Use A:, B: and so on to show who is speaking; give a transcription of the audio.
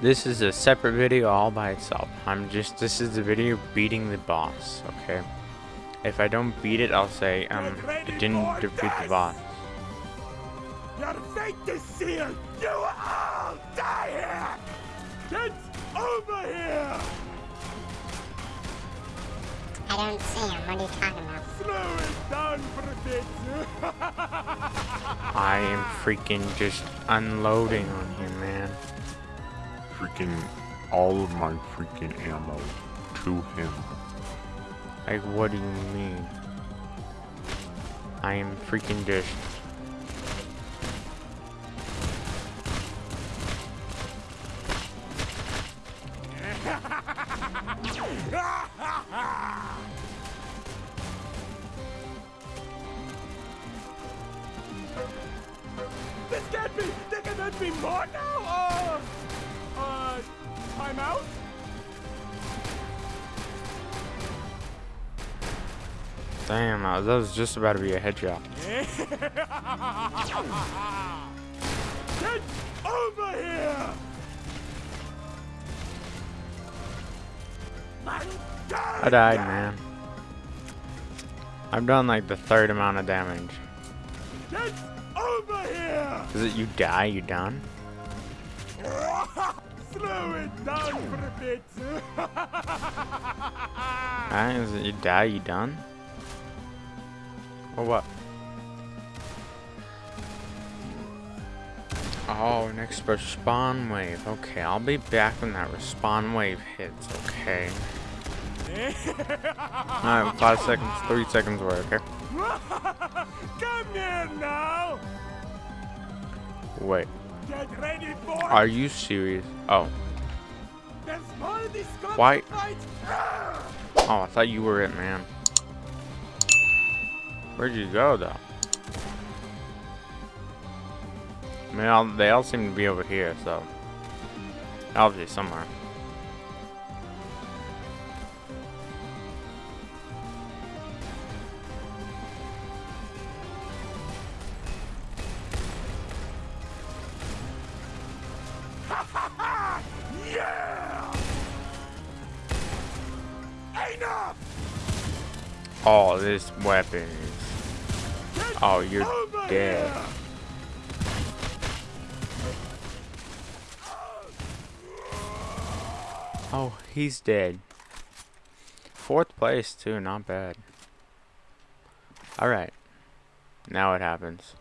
A: This is a separate video all by itself. I'm just, this is the video beating the boss, okay? If I don't beat it, I'll say, um, I didn't defeat the boss.
B: Your fate is sealed! You all die here! Get over here!
C: I don't see him. What are you talking about?
B: Slow it down for a bit!
A: I am freaking just unloading on him, man.
D: Freaking all of my freaking ammo to him.
A: Like, what do you mean? I am freaking just...
B: this can't be! There cannot be more now! Uh, uh, time out?
A: Damn, I that was just about to be a headshot.
B: Get over here!
A: I died, man. I've done like the third amount of damage.
B: Get over here!
A: Is it you die, you done?
B: Slow it down for a bit.
A: Ah, it you die, you done? Or what? Oh, next respawn wave. Okay, I'll be back when that respawn wave hits, okay? Alright, five seconds, three seconds away, okay?
B: Come here now.
A: Wait,
B: Get ready for
A: are you serious? Oh, Why- oh, I thought you were it, man. Where'd you go, though? I mean, they all seem to be over here, so... Obviously somewhere. Oh, this weapon is... Oh, you're dead. Oh, he's dead. Fourth place, too, not bad. Alright. Now it happens.